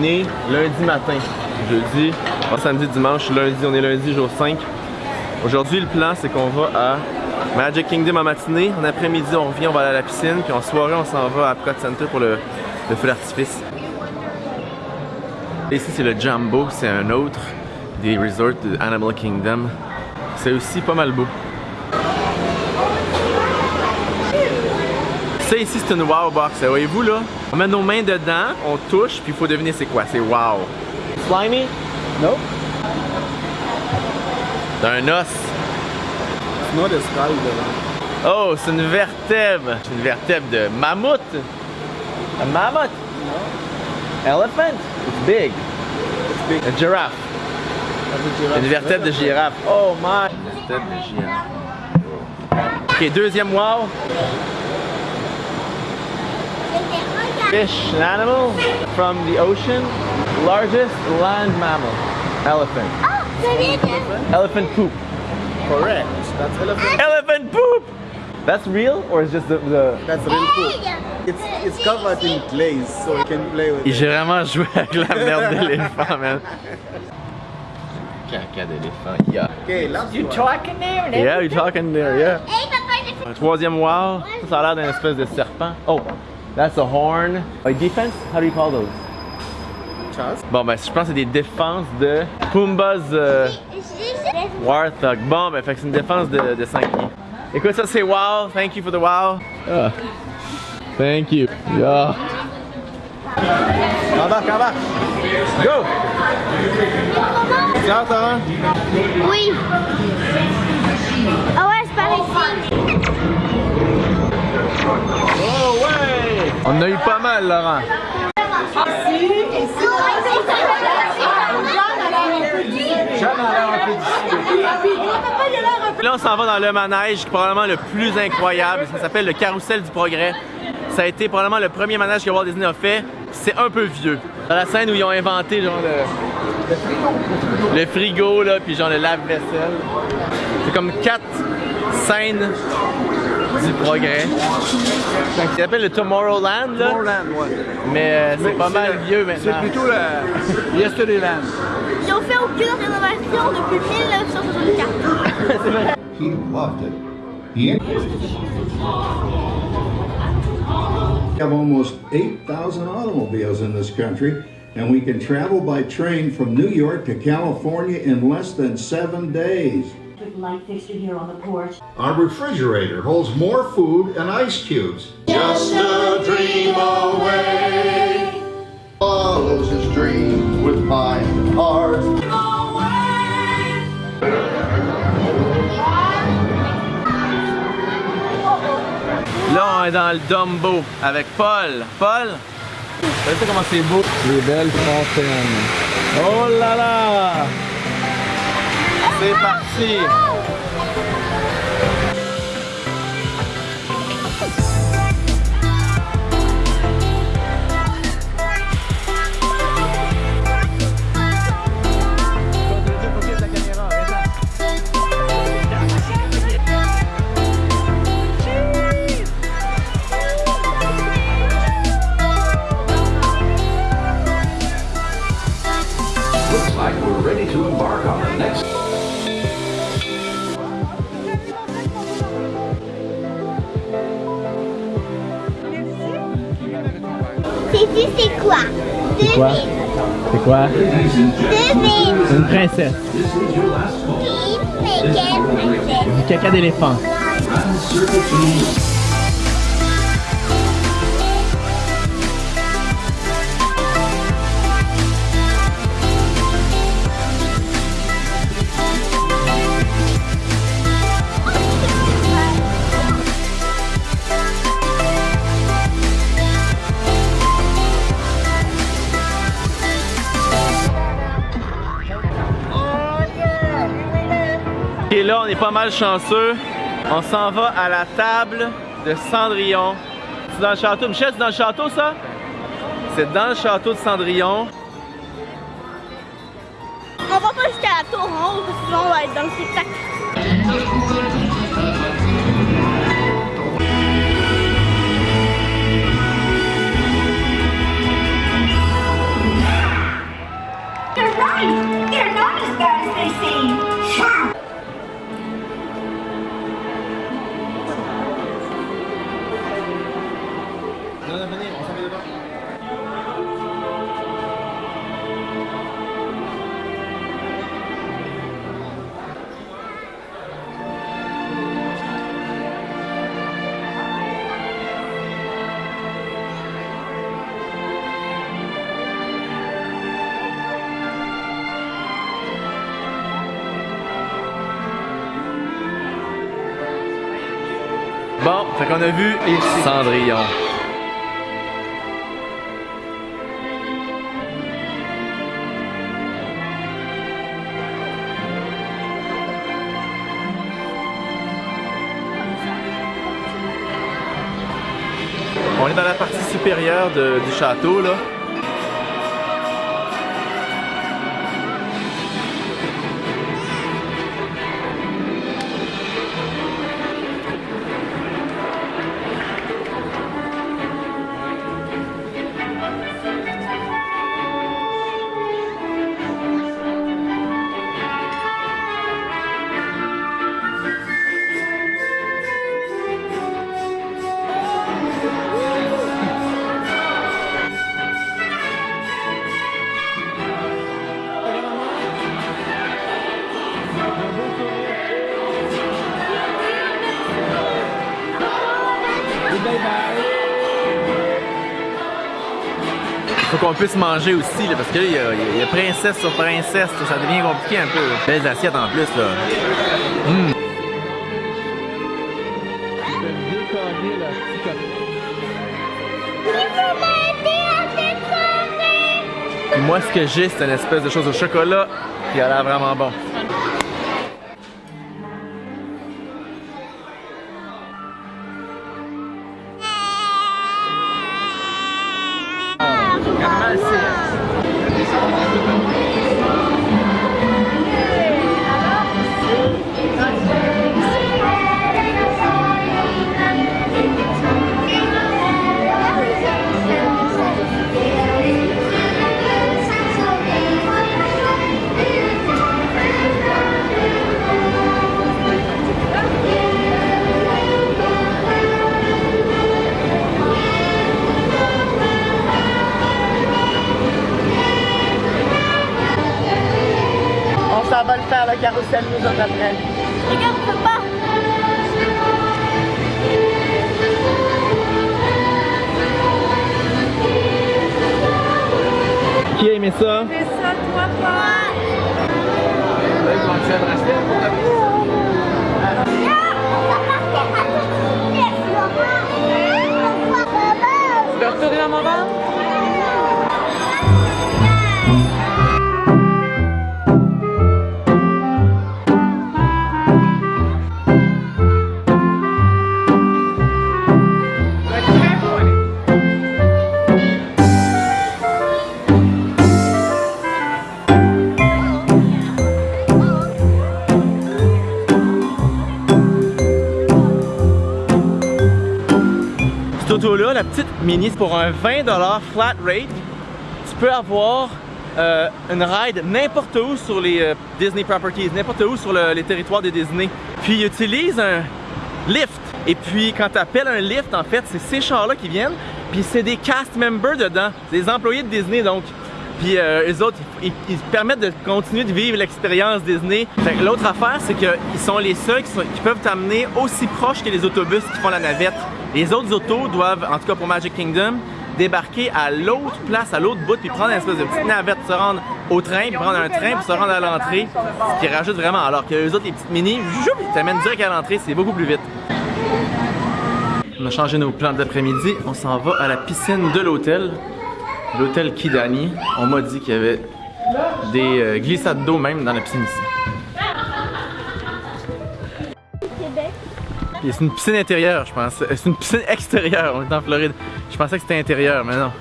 Lundi matin, jeudi, samedi, dimanche, lundi, on est lundi, jour 5. Aujourd'hui, le plan, c'est qu'on va à Magic Kingdom en matinée. En après-midi, on revient, on va aller à la piscine. Puis en soirée, on s'en va à Epcot Center pour le, le feu d'artifice. Ici, c'est le Jumbo, c'est un autre des resorts de Animal Kingdom. C'est aussi pas mal beau. Ça ici, c'est une Wow Box. Voyez-vous là? On met nos mains dedans, on touche, puis il faut deviner c'est quoi. C'est Wow. Slimy? No, T'as un os. it's not a skull. Oh, c'est une vertèbre. C'est une vertèbre de mammouth. Un mammouth? Elephant? It's big. It's big. A giraffe. A giraffe. Une vertèbre de girafe. Oh my. Une vertèbre de girafe. Ok, deuxième wow. Fish, an animal from the ocean. Largest land mammal. Elephant. Elephant poop. Correct. That's elephant. Elephant poop! That's real or is just the, the... That's real food. It's it's covered in glaze, so you can play with it. J'ai vraiment joué avec la merde d'éléphant, man. Caca d'éléphant, yeah. Okay, last one. Talking there and Yeah, you're talking there, yeah. Un troisième wow, ça, ça a l'air d'un espèce de serpent. Oh, that's a horn. A defense? How do you call those? Chance. Bon, ben, je pense que c'est des défenses de Pumbaa's euh, Warthog. Bon, ben, fait que c'est une défense de, de 5 pieds. Écoute, ça c'est wow. Thank you for the wow. Ah. Thank you. Yeah. Embarque, embarque. Go! Ciao, Tara. Oui. Ah ouais, c'est par ici. Oh ouais! On a eu pas mal, Laurent. Là, on s'en va dans le manège, probablement le plus incroyable. Ça s'appelle le Carrousel du Progrès. Ça a été probablement le premier manège que Walt Disney a fait. C'est un peu vieux. Dans la scène où ils ont inventé genre le, le frigo, là, puis genre le lave-vaisselle. C'est comme quatre scènes du progrès. Ça s'appelle le Tomorrowland, là, Tomorrowland, ouais. mais euh, c'est pas mal vieux C'est plutôt le Yesterday-land. Ils ont fait aucune rénovation depuis 1964. He loved it. He We have almost 8,000 automobiles in this country, and we can travel by train from New York to California in less than seven days. With light fixture here on the porch. Our refrigerator holds more food and ice cubes. Just a dream away. Follows his dreams with mind and heart. Là, on est dans le Dumbo avec Paul. Paul, regardez comment c'est beau. Les belles fontaines. Oh là là! 没关系 quoi? C'est quoi? C'est une fait quelle princesse? Du caca d'éléphant. on est pas mal chanceux. On s'en va à la table de Cendrillon. C'est dans le château. Michel, c'est dans le château, ça? C'est dans le château de Cendrillon. On va pas jusqu'à la tour en haut, parce que sinon on va être dans le spectacle. They're not as bad as they seem. Fait qu'on a vu Cendrillon. On est dans la partie supérieure de- du château là. Qu'on puisse manger aussi, là, parce que là, il y, a- princesse sur princesse, ça devient compliqué un peu. Belles assiettes en plus, là. Puis moi, ce que j'ai, c'est une espèce de chose au chocolat qui a l'air vraiment bon. S'en va le faire, le carrousel, nous autres après. Regarde, on peut pas. Qui a aimé ça? C'est ça, toi, pas. Tu auto-là, la petite Mini, pour un 20$ flat rate. Tu peux avoir euh, une ride n'importe où sur les euh, Disney Properties, n'importe où sur le- les territoires de Disney. Puis ils utilisent un lift. Et puis quand tu appelles un lift, en fait, c'est ces chars-là qui viennent. Puis c'est des cast members dedans, des employés de Disney donc. Puis euh, les autres, ils, ils te permettent de continuer de vivre l'expérience Disney. L'autre affaire, c'est qu'ils sont les seuls qui, peuvent t'amener aussi proche que les autobus qui font la navette. Les autres autos doivent, en tout cas pour Magic Kingdom, débarquer à l'autre place, à l'autre bout, puis prendre une espèce de petite navette, se rendre au train, puis prendre un train pour se rendre à l'entrée, ce qui rajoute vraiment. Alors que les autres, les petites mini, ils t'amènent direct à l'entrée, c'est beaucoup plus vite. On a changé nos plans d'après-midi, on s'en va à la piscine de l'hôtel, l'hôtel Kidani. On m'a dit qu'il y avait des euh, glissades d'eau même dans la piscine ici. C'est une piscine intérieure, je pense. C'est une piscine extérieure, on est en Floride. Je pensais que c'était intérieur, mais non.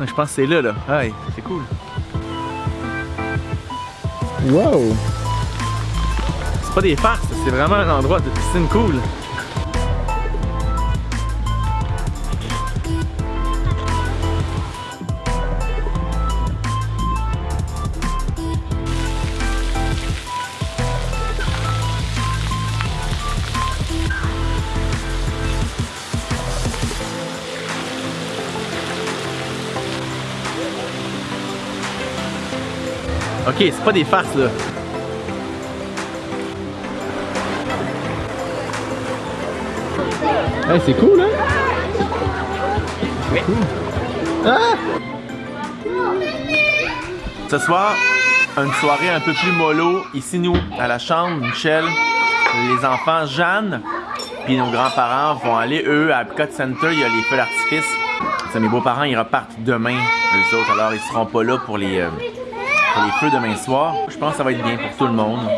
Non, Je pense que c'est là, là. Aïe, c'est cool. Wow! C'est pas des farces, c'est vraiment un endroit de piscine cool. Ok, c'est pas des farces là. Hey, c'est cool, hein? Ah! Ce soir, une soirée un peu plus mollo. Ici, nous, à la chambre, Michel, les enfants, Jeanne, puis nos grands-parents vont aller, eux, à Epcot Center. Il y a les feux d'artifice. Mes beaux-parents, ils repartent demain, eux autres. Alors, ils seront pas là pour les, euh, pour les feux demain soir. Je pense que ça va être bien pour tout le monde.